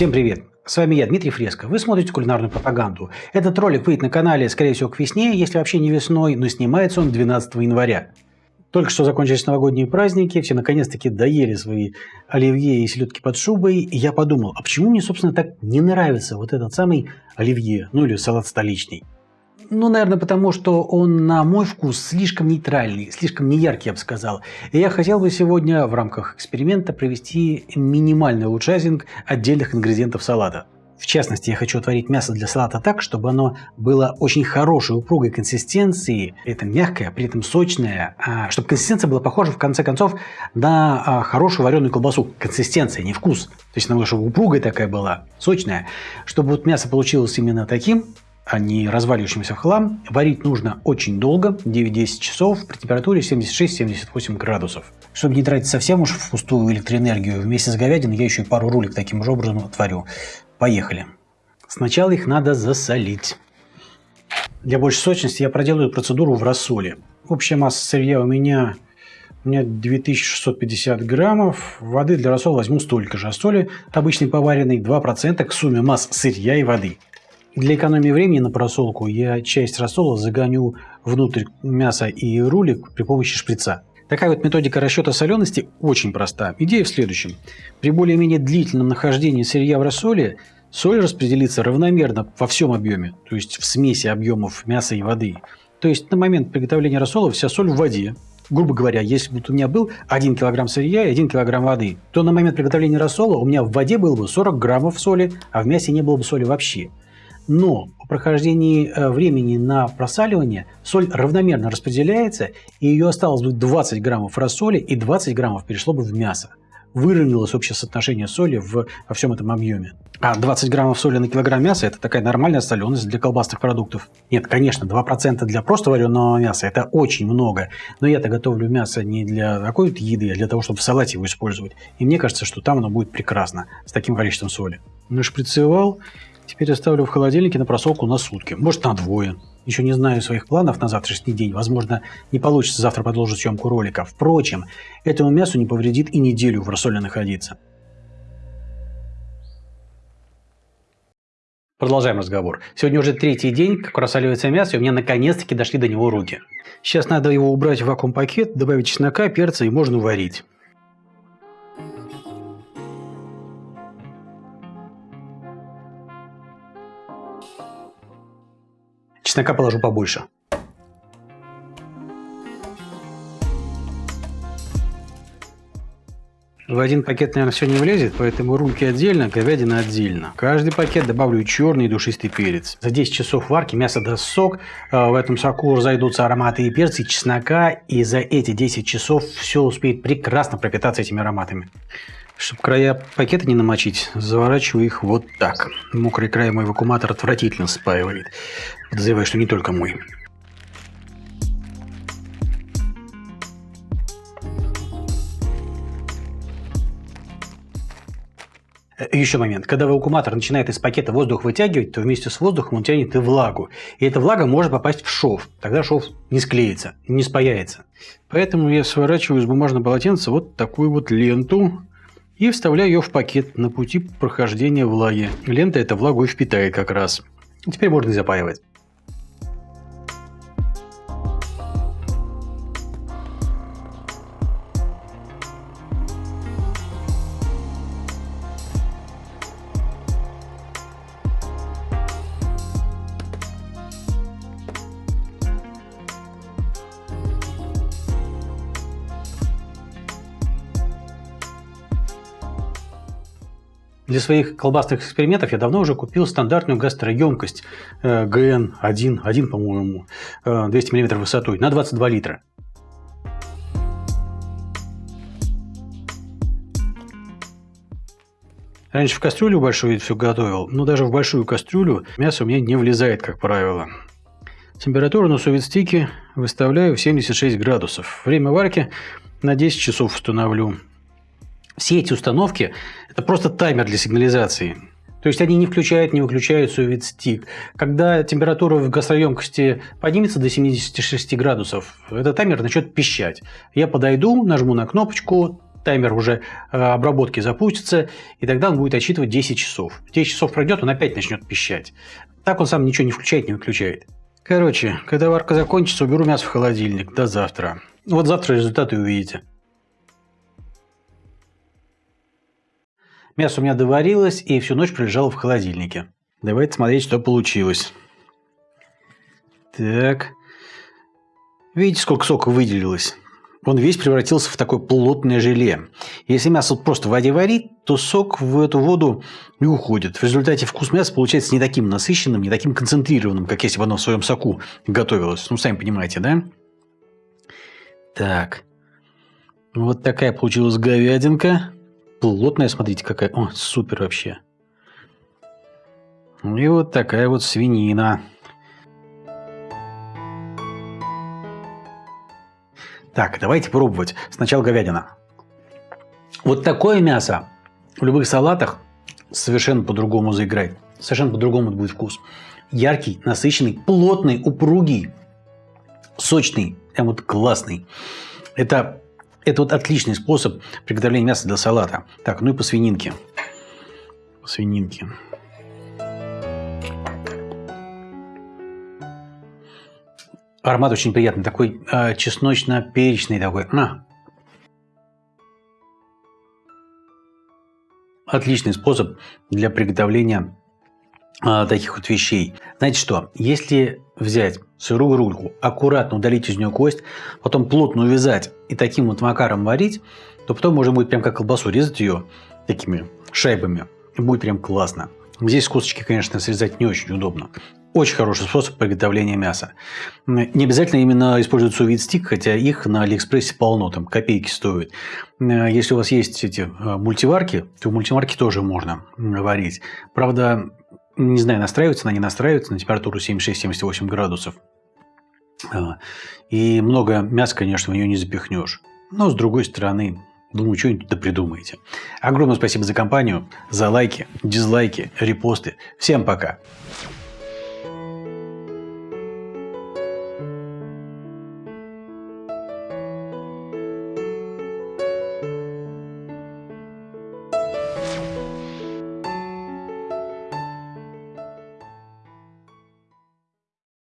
Всем привет! С вами я, Дмитрий Фреско. Вы смотрите кулинарную пропаганду. Этот ролик выйдет на канале, скорее всего, к весне, если вообще не весной, но снимается он 12 января. Только что закончились новогодние праздники, все наконец-таки доели свои оливье и селедки под шубой, и я подумал, а почему мне, собственно, так не нравится вот этот самый оливье, ну или салат столичный? Ну, наверное, потому что он, на мой вкус, слишком нейтральный, слишком неяркий, я бы сказал. И я хотел бы сегодня в рамках эксперимента провести минимальный улучшайзинг отдельных ингредиентов салата. В частности, я хочу отварить мясо для салата так, чтобы оно было очень хорошей, упругой консистенции, при этом мягкое, при этом сочное, а, чтобы консистенция была похожа, в конце концов, на а, хорошую вареную колбасу. Консистенция, не вкус. То есть, надо, чтобы упругая такая была, сочная. Чтобы вот мясо получилось именно таким, а не разваливающимся в хлам, варить нужно очень долго, 9-10 часов при температуре 76-78 градусов. Чтобы не тратить совсем уж впустую электроэнергию, вместе с говядиной я еще и пару рулик таким же образом отварю. Поехали. Сначала их надо засолить. Для большей сочности я проделаю процедуру в рассоле. Общая масса сырья у меня, у меня 2650 граммов. Воды для рассола возьму столько же. А соли обычной поваренной 2% к сумме масс сырья и воды. Для экономии времени на просолку я часть рассола загоню внутрь мяса и рулик при помощи шприца. Такая вот методика расчета солености очень проста. Идея в следующем. При более-менее длительном нахождении сырья в рассоле соль распределится равномерно во всем объеме, то есть в смеси объемов мяса и воды. То есть на момент приготовления рассола вся соль в воде. Грубо говоря, если бы у меня был 1 кг сырья и 1 кг воды, то на момент приготовления рассола у меня в воде было бы 40 граммов соли, а в мясе не было бы соли вообще. Но по прохождении э, времени на просаливание соль равномерно распределяется, и ее осталось бы 20 граммов рассоли и 20 граммов перешло бы в мясо. Выровнялось общее соотношение соли в, во всем этом объеме. А 20 граммов соли на килограмм мяса – это такая нормальная соленость для колбасных продуктов. Нет, конечно, 2% для просто вареного мяса – это очень много. Но я-то готовлю мясо не для такой еды, а для того, чтобы в салате его использовать. И мне кажется, что там оно будет прекрасно с таким количеством соли. Нашприцевал Теперь оставлю в холодильнике на просолку на сутки, может на двое. Еще не знаю своих планов на завтрашний день. Возможно, не получится завтра продолжить съемку ролика. Впрочем, этому мясу не повредит и неделю в рассоле находиться. Продолжаем разговор. Сегодня уже третий день, как рассоливается мясо, и у меня наконец-таки дошли до него руки. Сейчас надо его убрать в вакуум-пакет, добавить чеснока, перца и можно варить. Чеснока положу побольше. В один пакет, наверное, все не влезет, поэтому рульки отдельно, говядина отдельно. Каждый пакет добавлю черный душистый перец. За 10 часов варки мясо даст сок, а, в этом соку разойдутся ароматы и перца, и чеснока, и за эти 10 часов все успеет прекрасно пропитаться этими ароматами. Чтобы края пакета не намочить, заворачиваю их вот так. Мокрый край мой вакууматор отвратительно спаивает. Подозреваю, что не только мой. Э, Еще момент. Когда вакууматор начинает из пакета воздух вытягивать, то вместе с воздухом он тянет и влагу. И эта влага может попасть в шов. Тогда шов не склеится, не спаяется. Поэтому я сворачиваю из бумажного полотенца вот такую вот ленту и вставляю ее в пакет на пути прохождения влаги. Лента эта влагу и впитает как раз. Теперь можно запаивать. Для своих колбасных экспериментов я давно уже купил стандартную гастроемкость э, ГН-1, 1, по-моему, 200 мм высотой, на 22 литра. Раньше в кастрюлю большую все готовил, но даже в большую кастрюлю мясо у меня не влезает, как правило. Температуру на советстике выставляю в 76 градусов. Время варки на 10 часов установлю. Все эти установки – это просто таймер для сигнализации. То есть они не включают, не выключают sous стик. Когда температура в гастроемкости поднимется до 76 градусов, этот таймер начнет пищать. Я подойду, нажму на кнопочку, таймер уже э, обработки запустится, и тогда он будет отсчитывать 10 часов. 10 часов пройдет, он опять начнет пищать. Так он сам ничего не включает, не выключает. Короче, когда варка закончится, уберу мясо в холодильник. До завтра. Вот завтра результаты увидите. Мясо у меня доварилось и всю ночь пролежало в холодильнике. Давайте смотреть, что получилось. Так. Видите, сколько сока выделилось? Он весь превратился в такое плотное желе. Если мясо просто в воде варить, то сок в эту воду не уходит. В результате вкус мяса получается не таким насыщенным, не таким концентрированным, как если бы оно в своем соку готовилось. Ну, сами понимаете, да? Так. Вот такая получилась говядинка. Плотная, смотрите, какая. О, супер вообще. И вот такая вот свинина. Так, давайте пробовать. Сначала говядина. Вот такое мясо в любых салатах совершенно по-другому заиграет. Совершенно по-другому будет вкус. Яркий, насыщенный, плотный, упругий, сочный, прям вот классный. Это, это вот отличный способ приготовления мяса для салата. Так, ну и по свининке. По свининке. Аромат очень приятный, такой э, чесночно-перечный такой. На. Отличный способ для приготовления э, таких вот вещей. Знаете что, если взять сырую рульку, аккуратно удалить из нее кость, потом плотно увязать и таким вот макаром варить, то потом можно будет прям как колбасу резать ее такими шайбами. И будет прям классно. Здесь косточки, конечно, срезать не очень удобно. Очень хороший способ приготовления мяса. Не обязательно именно использовать сувид стик, хотя их на Алиэкспрессе полно, там копейки стоят. Если у вас есть эти э, мультиварки, то в мультиварке тоже можно варить. Правда, не знаю, настраивается она, не настраивается на температуру 76-78 градусов. А, и много мяса, конечно, в нее не запихнешь. Но, с другой стороны, Думаю, что-нибудь да придумаете. Огромное спасибо за компанию, за лайки, дизлайки, репосты. Всем пока!